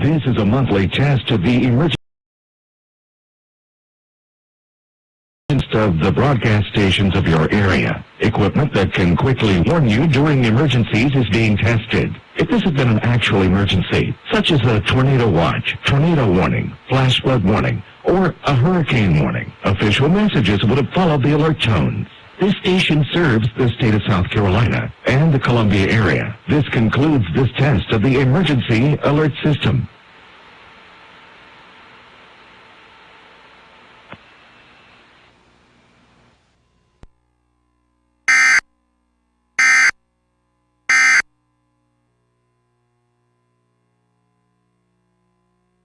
This is a monthly test of the emergency of the broadcast stations of your area. Equipment that can quickly warn you during emergencies is being tested. If this had been an actual emergency, such as a tornado watch, tornado warning, flash flood warning, or a hurricane warning, official messages would have followed the alert tones. This station serves the state of South Carolina and the Columbia area. This concludes this test of the emergency alert system.